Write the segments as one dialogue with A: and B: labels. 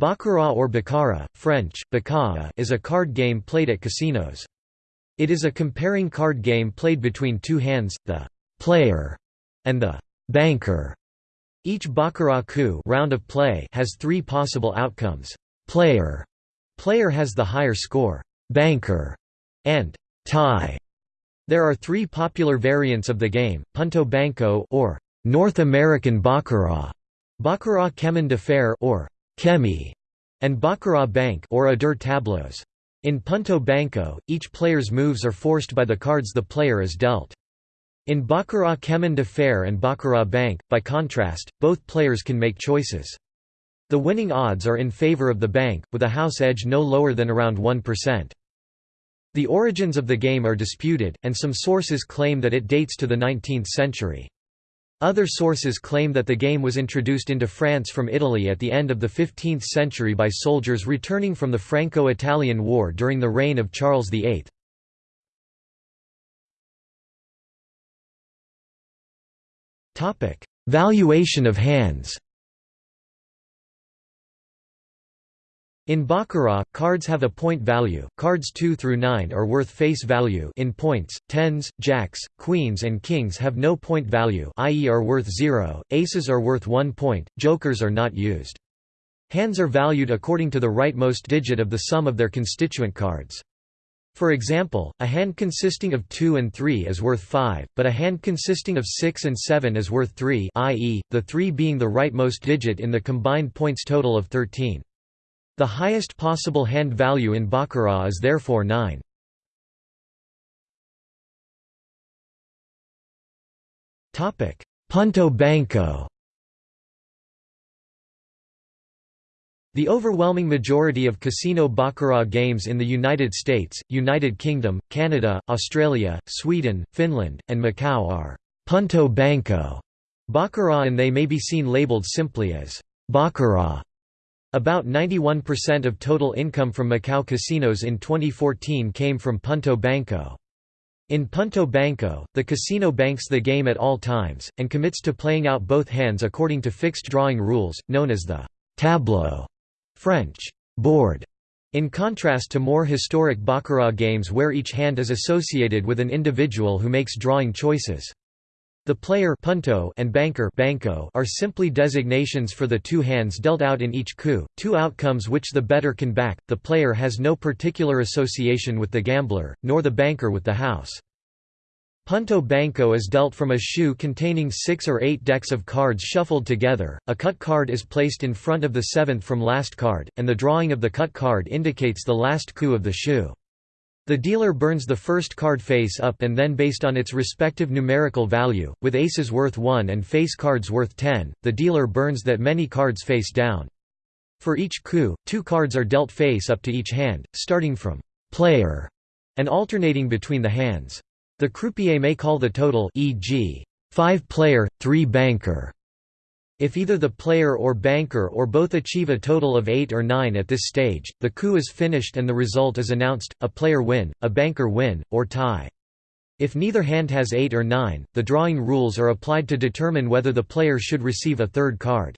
A: Baccarat or baccarat, French, baccarat is a card game played at casinos. It is a comparing card game played between two hands, the «player» and the «banker». Each baccarat coup round of play has three possible outcomes. Player player has the higher score, banker, and tie. There are three popular variants of the game, Punto Banco or North American Baccarat, Baccarat Chemin de Fer or Chemmy, and Baccarat Bank or a deux tableaux. In Punto Banco, each player's moves are forced by the cards the player is dealt. In Baccarat Chemin de Fer and Baccarat Bank, by contrast, both players can make choices. The winning odds are in favor of the bank, with a house edge no lower than around 1%. The origins of the game are disputed, and some sources claim that it dates to the 19th century. Other sources claim that the game was introduced into France from Italy at the end of the 15th century by soldiers returning from the Franco-Italian War during the reign of Charles VIII. Valuation of hands In Baccarat, cards have a point value. Cards 2 through 9 are worth face value in points. Tens, jacks, queens and kings have no point value, i.e. are worth 0. Aces are worth 1 point. Jokers are not used. Hands are valued according to the rightmost digit of the sum of their constituent cards. For example, a hand consisting of 2 and 3 is worth 5, but a hand consisting of 6 and 7 is worth 3 i.e., the 3 being the rightmost digit in the combined points total of 13. The highest possible hand value in Baccarat is therefore 9. Punto Banco The overwhelming majority of casino baccarat games in the United States, United Kingdom, Canada, Australia, Sweden, Finland, and Macau are «punto banco» baccarat and they may be seen labeled simply as «baccarat». About 91% of total income from Macau casinos in 2014 came from Punto Banco. In Punto Banco, the casino banks the game at all times, and commits to playing out both hands according to fixed drawing rules, known as the tableau French, board, in contrast to more historic baccarat games where each hand is associated with an individual who makes drawing choices. The player punto and banker banco are simply designations for the two hands dealt out in each coup, two outcomes which the bettor can back. The player has no particular association with the gambler, nor the banker with the house. Punto banco is dealt from a shoe containing six or eight decks of cards shuffled together, a cut card is placed in front of the seventh from last card, and the drawing of the cut card indicates the last coup of the shoe. The dealer burns the first card face up and then based on its respective numerical value, with aces worth 1 and face cards worth 10, the dealer burns that many cards face down. For each coup, two cards are dealt face up to each hand, starting from «player» and alternating between the hands. The croupier may call the total e.g. 5 player, 3 banker, if either the player or banker or both achieve a total of 8 or 9 at this stage, the coup is finished and the result is announced, a player win, a banker win, or tie. If neither hand has 8 or 9, the drawing rules are applied to determine whether the player should receive a third card.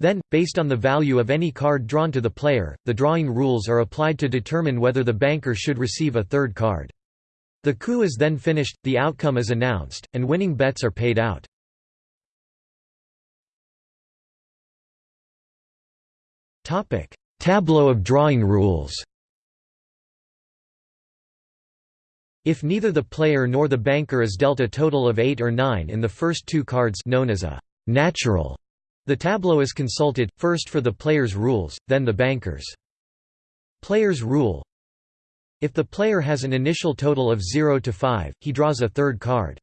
A: Then, based on the value of any card drawn to the player, the drawing rules are applied to determine whether the banker should receive a third card. The coup is then finished, the outcome is announced, and winning bets are paid out.
B: Topic: Tableau of drawing rules.
A: If neither the player nor the banker is dealt a total of 8 or 9 in the first two cards known as a natural, the tableau is consulted, first for the player's rules, then the banker's. Player's rule If the player has an initial total of 0 to 5, he draws a third card.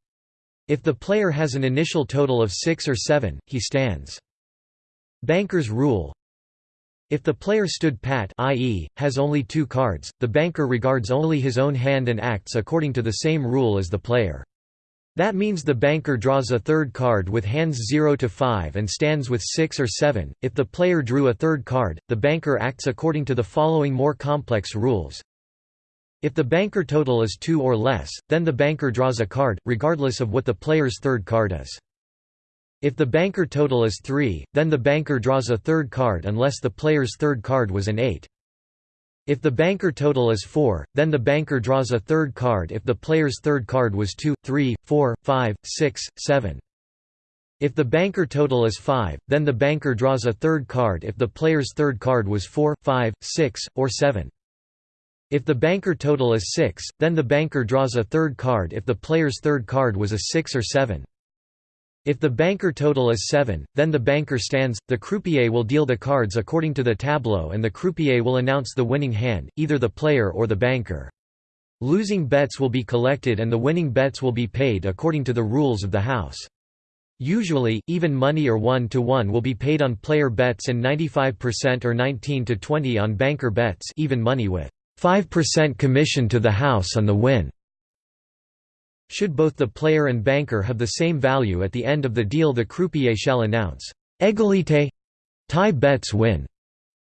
A: If the player has an initial total of 6 or 7, he stands. Banker's rule if the player stood pat i.e., has only two cards, the banker regards only his own hand and acts according to the same rule as the player. That means the banker draws a third card with hands 0 to 5 and stands with 6 or 7. If the player drew a third card, the banker acts according to the following more complex rules. If the banker total is 2 or less, then the banker draws a card, regardless of what the player's third card is. If the banker total is 3, then the banker draws a third card unless the player's third card was an 8. If the banker total is 4, then the banker draws a third card if the player's third card was 2, 3, 4, 5, 6, 7. If the banker total is 5, then the banker draws a third card if the player's third card was 4, 5, 6, or 7. If the banker total is 6, then the banker draws a third card if the player's third card was a 6 or 7. If the banker total is 7, then the banker stands, the croupier will deal the cards according to the tableau and the croupier will announce the winning hand, either the player or the banker. Losing bets will be collected and the winning bets will be paid according to the rules of the house. Usually, even money or 1 to 1 will be paid on player bets and 95% or 19 to 20 on banker bets even money with 5% commission to the house on the win. Should both the player and banker have the same value at the end of the deal the croupier shall announce, "'Égalité' tie bets win.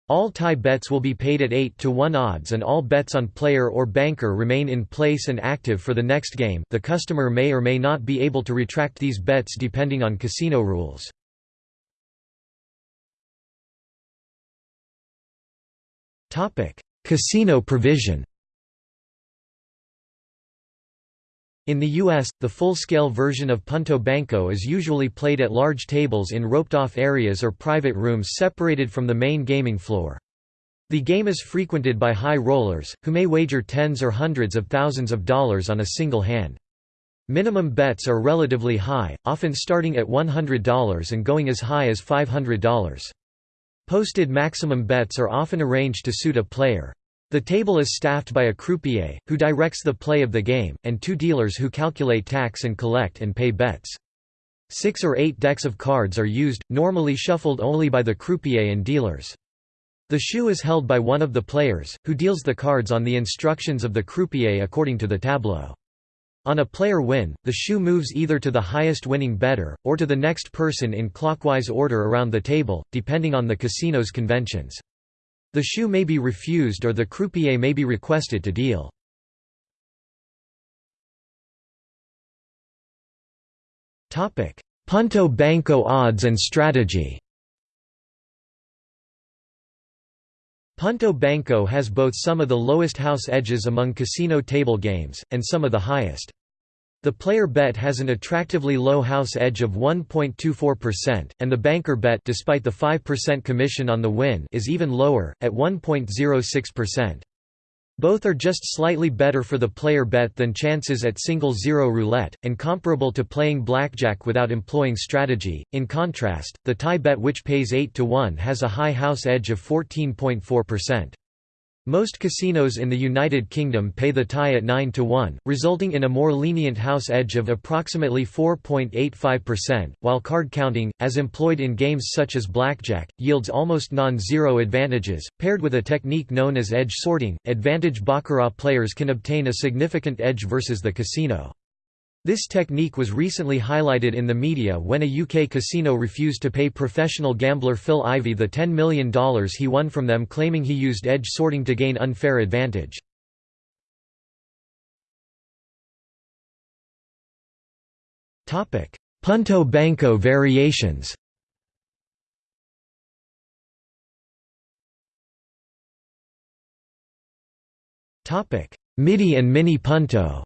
A: All tie bets will be paid at 8 to 1 odds and all bets on player or banker remain in place and active for the next game the customer may or may not be able to retract these bets depending on casino rules. Casino provision In the U.S., the full-scale version of Punto Banco is usually played at large tables in roped-off areas or private rooms separated from the main gaming floor. The game is frequented by high rollers, who may wager tens or hundreds of thousands of dollars on a single hand. Minimum bets are relatively high, often starting at $100 and going as high as $500. Posted maximum bets are often arranged to suit a player. The table is staffed by a croupier, who directs the play of the game, and two dealers who calculate tax and collect and pay bets. Six or eight decks of cards are used, normally shuffled only by the croupier and dealers. The shoe is held by one of the players, who deals the cards on the instructions of the croupier according to the tableau. On a player win, the shoe moves either to the highest winning bettor, or to the next person in clockwise order around the table, depending on the casino's conventions. The shoe may be refused or the croupier may be requested to deal. Punto Banco odds and strategy Punto Banco has both some of the lowest house edges among casino table games, and some of the highest. The player bet has an attractively low house edge of 1.24%, and the banker bet despite the 5% commission on the win is even lower, at 1.06%. Both are just slightly better for the player bet than chances at single zero roulette, and comparable to playing blackjack without employing strategy. In contrast, the tie bet which pays 8 to 1 has a high house edge of 14.4%. Most casinos in the United Kingdom pay the tie at 9 to 1, resulting in a more lenient house edge of approximately 4.85%, while card counting, as employed in games such as blackjack, yields almost non-zero advantages. Paired with a technique known as edge sorting, advantage baccarat players can obtain a significant edge versus the casino. This technique was recently highlighted in the media when a UK casino refused to pay professional gambler Phil Ivey the $10 million he won from them claiming he used edge sorting to gain unfair advantage. Punto Banco variations MIDI and Mini Punto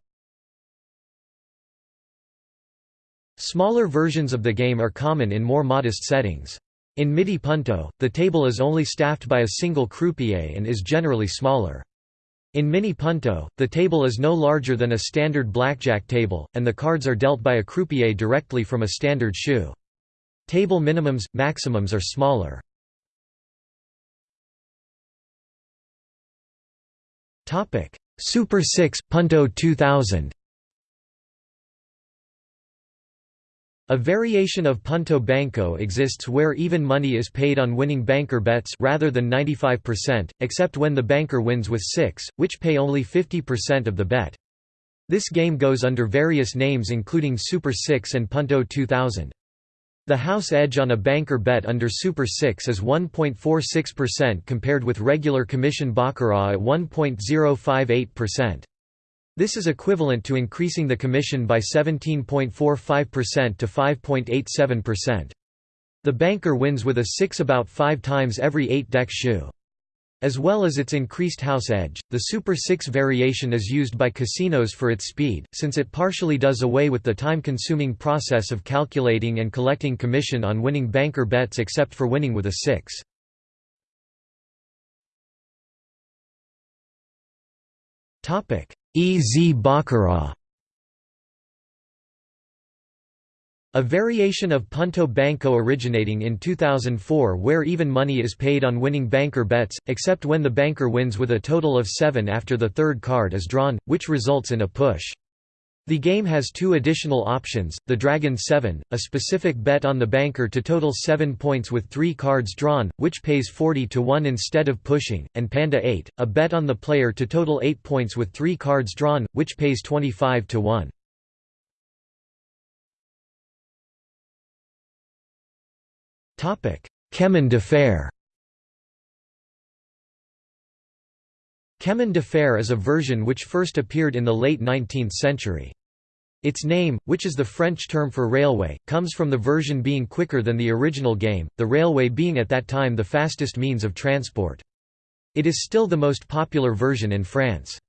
A: Smaller versions of the game are common in more modest settings. In MIDI Punto, the table is only staffed by a single croupier and is generally smaller. In Mini Punto, the table is no larger than a standard blackjack table, and the cards are dealt by a croupier directly from a standard shoe. Table minimums, maximums are smaller. Super 6 Punto 2000 A variation of punto banco exists where even money is paid on winning banker bets rather than 95%, except when the banker wins with 6, which pay only 50% of the bet. This game goes under various names including Super 6 and Punto 2000. The house edge on a banker bet under Super 6 is 1.46% compared with regular commission baccarat at 1.058%. This is equivalent to increasing the commission by 17.45% to 5.87%. The banker wins with a 6 about 5 times every 8 deck shoe. As well as its increased house edge, the Super 6 variation is used by casinos for its speed, since it partially does away with the time-consuming process of calculating and collecting commission on winning banker bets except for winning with a 6. Ez Baccarat. A variation of Punto Banco originating in 2004 where even money is paid on winning banker bets, except when the banker wins with a total of 7 after the third card is drawn, which results in a push. The game has two additional options, the Dragon 7, a specific bet on the banker to total 7 points with 3 cards drawn, which pays 40 to 1 instead of pushing, and Panda 8, a bet on the player to total 8 points with 3 cards drawn, which pays 25 to 1. Chemin de fer Chemin de fer is a version which first appeared in the late 19th century. Its name, which is the French term for railway, comes from the version being quicker than the original game, the railway being at that time the fastest means of transport. It is still the most popular version in France.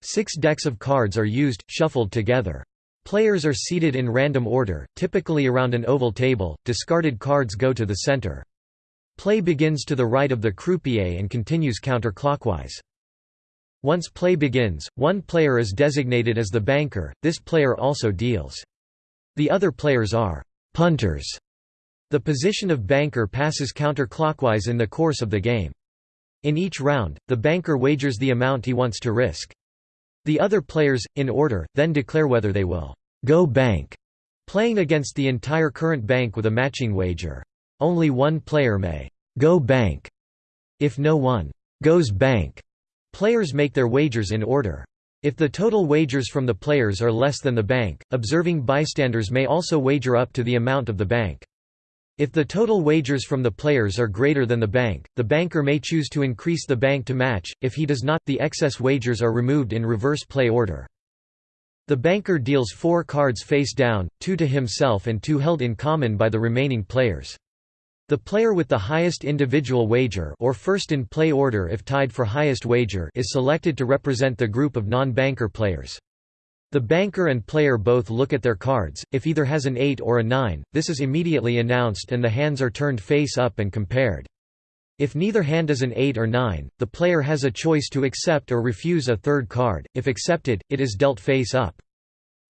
A: Six decks of cards are used, shuffled together. Players are seated in random order, typically around an oval table, discarded cards go to the center. Play begins to the right of the croupier and continues counterclockwise. Once play begins, one player is designated as the banker, this player also deals. The other players are punters. The position of banker passes counterclockwise in the course of the game. In each round, the banker wagers the amount he wants to risk. The other players, in order, then declare whether they will go bank, playing against the entire current bank with a matching wager. Only one player may go bank. If no one goes bank, players make their wagers in order. If the total wagers from the players are less than the bank, observing bystanders may also wager up to the amount of the bank. If the total wagers from the players are greater than the bank, the banker may choose to increase the bank to match, if he does not, the excess wagers are removed in reverse play order. The banker deals four cards face down, two to himself and two held in common by the remaining players. The player with the highest individual wager or first in play order if tied for highest wager is selected to represent the group of non-banker players. The banker and player both look at their cards, if either has an 8 or a 9, this is immediately announced and the hands are turned face up and compared. If neither hand is an 8 or 9, the player has a choice to accept or refuse a third card, if accepted, it is dealt face up.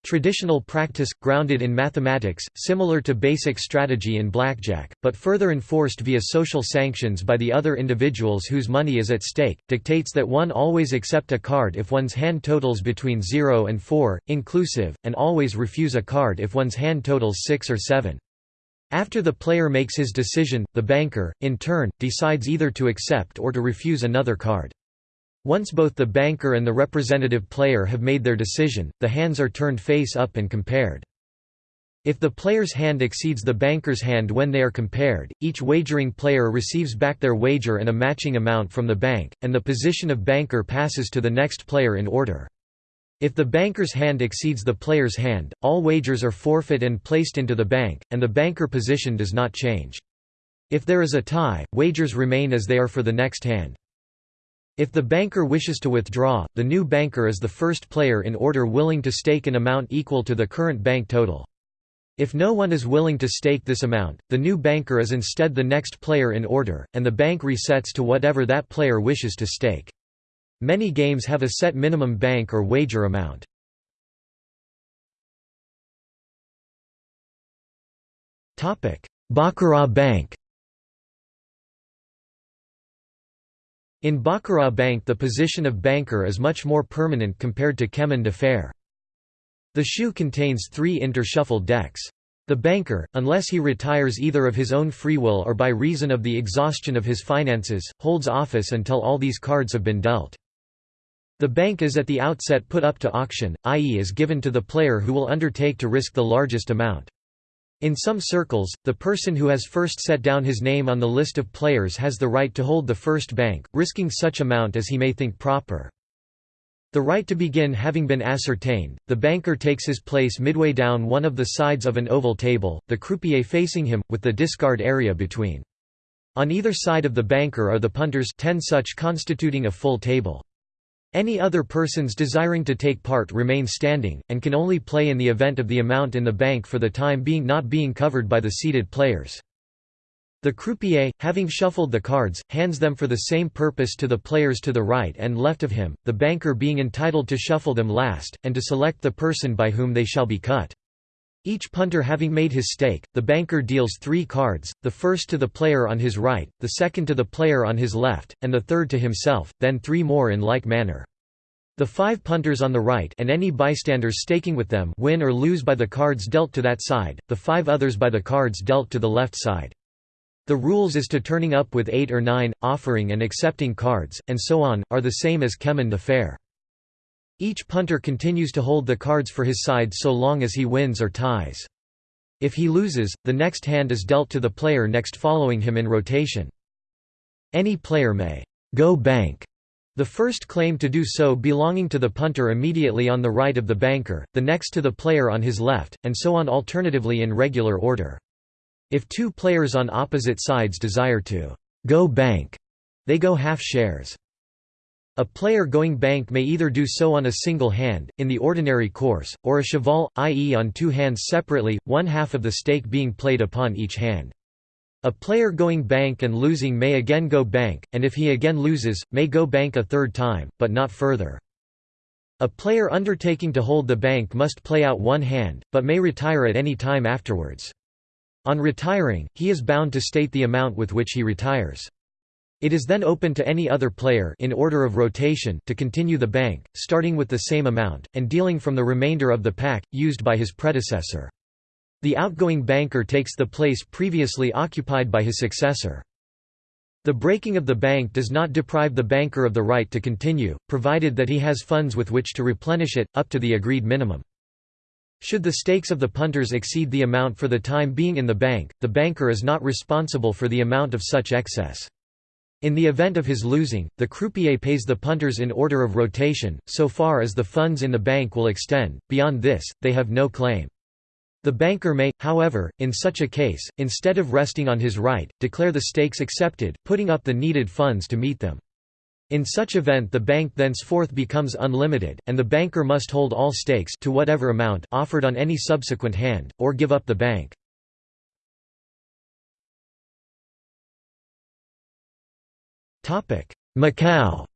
A: Traditional practice, grounded in mathematics, similar to basic strategy in blackjack, but further enforced via social sanctions by the other individuals whose money is at stake, dictates that one always accept a card if one's hand totals between 0 and 4, inclusive, and always refuse a card if one's hand totals 6 or 7. After the player makes his decision, the banker, in turn, decides either to accept or to refuse another card. Once both the banker and the representative player have made their decision, the hands are turned face up and compared. If the player's hand exceeds the banker's hand when they are compared, each wagering player receives back their wager and a matching amount from the bank, and the position of banker passes to the next player in order. If the banker's hand exceeds the player's hand, all wagers are forfeit and placed into the bank, and the banker position does not change. If there is a tie, wagers remain as they are for the next hand. If the banker wishes to withdraw, the new banker is the first player in order willing to stake an amount equal to the current bank total. If no one is willing to stake this amount, the new banker is instead the next player in order, and the bank resets to whatever that player wishes to stake. Many games have a set minimum bank or wager amount. Baccarat bank In Baccarat Bank the position of banker is much more permanent compared to Chemin de Fer. The shoe contains three intershuffled decks. The banker, unless he retires either of his own free will or by reason of the exhaustion of his finances, holds office until all these cards have been dealt. The bank is at the outset put up to auction, i.e. is given to the player who will undertake to risk the largest amount. In some circles, the person who has first set down his name on the list of players has the right to hold the first bank, risking such amount as he may think proper. The right to begin having been ascertained, the banker takes his place midway down one of the sides of an oval table, the croupier facing him, with the discard area between. On either side of the banker are the punters 10 such constituting a full table. Any other persons desiring to take part remain standing, and can only play in the event of the amount in the bank for the time being not being covered by the seated players. The croupier, having shuffled the cards, hands them for the same purpose to the players to the right and left of him, the banker being entitled to shuffle them last, and to select the person by whom they shall be cut. Each punter having made his stake, the banker deals three cards, the first to the player on his right, the second to the player on his left, and the third to himself, then three more in like manner. The five punters on the right and any bystanders staking with them win or lose by the cards dealt to that side, the five others by the cards dealt to the left side. The rules as to turning up with eight or nine, offering and accepting cards, and so on, are the same as Chemin de Fer. Each punter continues to hold the cards for his side so long as he wins or ties. If he loses, the next hand is dealt to the player next following him in rotation. Any player may go bank the first claim to do so belonging to the punter immediately on the right of the banker, the next to the player on his left, and so on alternatively in regular order. If two players on opposite sides desire to go bank, they go half shares. A player going bank may either do so on a single hand, in the ordinary course, or a cheval, i.e. on two hands separately, one half of the stake being played upon each hand. A player going bank and losing may again go bank, and if he again loses, may go bank a third time, but not further. A player undertaking to hold the bank must play out one hand, but may retire at any time afterwards. On retiring, he is bound to state the amount with which he retires. It is then open to any other player in order of rotation to continue the bank, starting with the same amount, and dealing from the remainder of the pack, used by his predecessor. The outgoing banker takes the place previously occupied by his successor. The breaking of the bank does not deprive the banker of the right to continue, provided that he has funds with which to replenish it, up to the agreed minimum. Should the stakes of the punters exceed the amount for the time being in the bank, the banker is not responsible for the amount of such excess. In the event of his losing, the croupier pays the punters in order of rotation, so far as the funds in the bank will extend, beyond this, they have no claim. The banker may, however, in such a case, instead of resting on his right, declare the stakes accepted, putting up the needed funds to meet them. In such event the bank thenceforth becomes unlimited, and the banker must hold all stakes to whatever amount offered on any subsequent hand, or give up the bank. Macau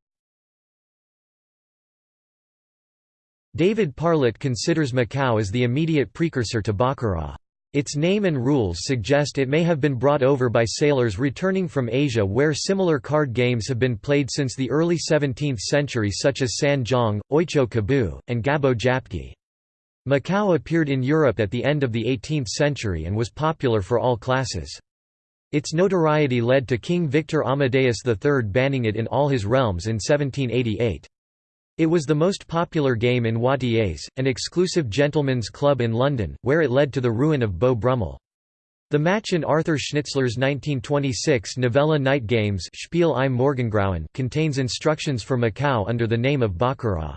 A: David Parlett considers Macau as the immediate precursor to Baccarat. Its name and rules suggest it may have been brought over by sailors returning from Asia where similar card games have been played since the early 17th century such as San Zhong, Oicho Kabu, and Gabo Japki. Macau appeared in Europe at the end of the 18th century and was popular for all classes. Its notoriety led to King Victor Amadeus III banning it in all his realms in 1788. It was the most popular game in Wattiers, an exclusive gentlemen's club in London, where it led to the ruin of Beau Brummel. The match in Arthur Schnitzler's 1926 novella Night Games Spiel im Morgengrauen contains instructions for Macau under the name of Baccarat.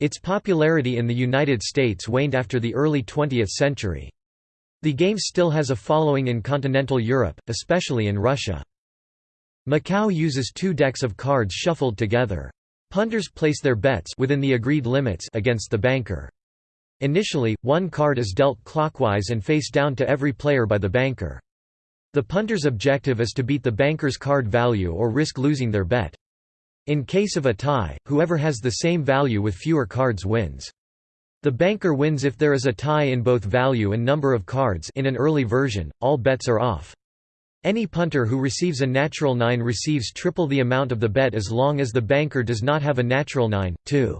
A: Its popularity in the United States waned after the early 20th century. The game still has a following in continental Europe, especially in Russia. Macau uses two decks of cards shuffled together. Punters place their bets within the agreed limits against the banker. Initially, one card is dealt clockwise and face down to every player by the banker. The punter's objective is to beat the banker's card value or risk losing their bet. In case of a tie, whoever has the same value with fewer cards wins. The banker wins if there is a tie in both value and number of cards in an early version, all bets are off. Any punter who receives a natural 9 receives triple the amount of the bet as long as the banker does not have a natural 9, too.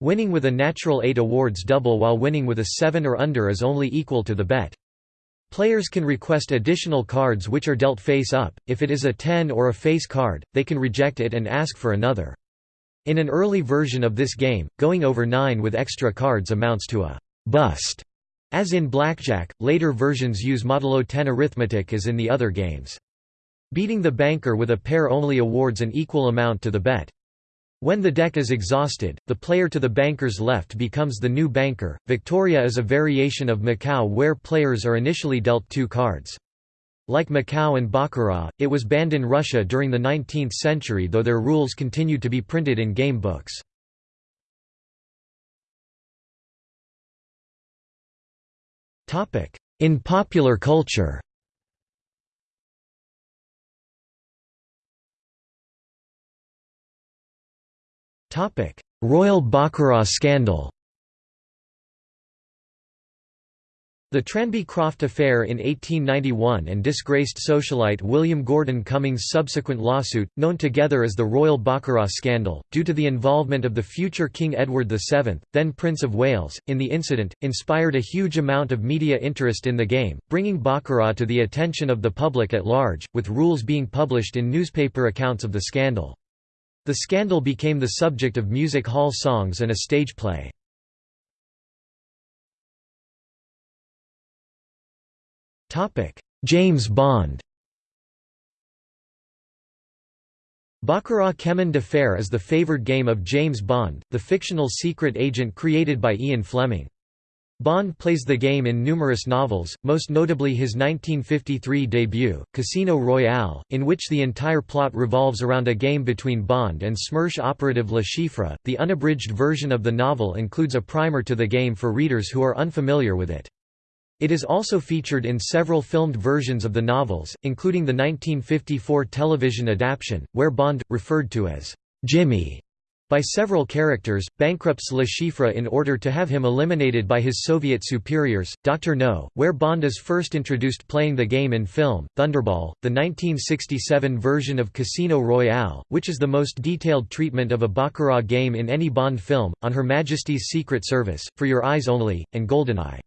A: Winning with a natural 8 awards double while winning with a 7 or under is only equal to the bet. Players can request additional cards which are dealt face up, if it is a 10 or a face card, they can reject it and ask for another. In an early version of this game, going over 9 with extra cards amounts to a «bust» As in blackjack, later versions use modulo 10 arithmetic as in the other games. Beating the banker with a pair only awards an equal amount to the bet. When the deck is exhausted, the player to the banker's left becomes the new banker. Victoria is a variation of Macau where players are initially dealt two cards. Like Macau and Baccarat, it was banned in Russia during the 19th century though their rules continued to be printed in game books. In popular culture Royal Baccarat scandal The Tranby Croft affair in 1891 and disgraced socialite William Gordon Cumming's subsequent lawsuit, known together as the Royal Baccarat scandal, due to the involvement of the future King Edward VII, then Prince of Wales, in the incident, inspired a huge amount of media interest in the game, bringing Baccarat to the attention of the public at large, with rules being published in newspaper accounts of the scandal. The scandal became the subject of music hall songs and a stage play. James Bond Baccarat Chemin de Fer is the favored game of James Bond, the fictional secret agent created by Ian Fleming. Bond plays the game in numerous novels, most notably his 1953 debut, Casino Royale, in which the entire plot revolves around a game between Bond and SMERSH operative Le Chiffre. The unabridged version of the novel includes a primer to the game for readers who are unfamiliar with it. It is also featured in several filmed versions of the novels, including the 1954 television adaptation, where Bond, referred to as Jimmy, by several characters, bankrupts Le Chiffre in order to have him eliminated by his Soviet superiors. Dr. No, where Bond is first introduced playing the game in film, Thunderball, the 1967 version of Casino Royale, which is the most detailed treatment of a Baccarat game in any Bond film, On Her Majesty's Secret Service, For Your Eyes Only, and GoldenEye.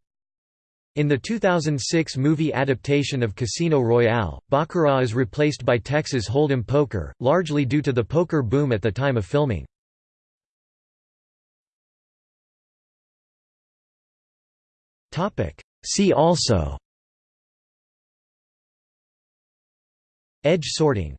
A: In the 2006 movie adaptation of Casino Royale, Baccarat is replaced by Texas Hold'em Poker, largely due to the poker boom at the time of filming. See also. Edge sorting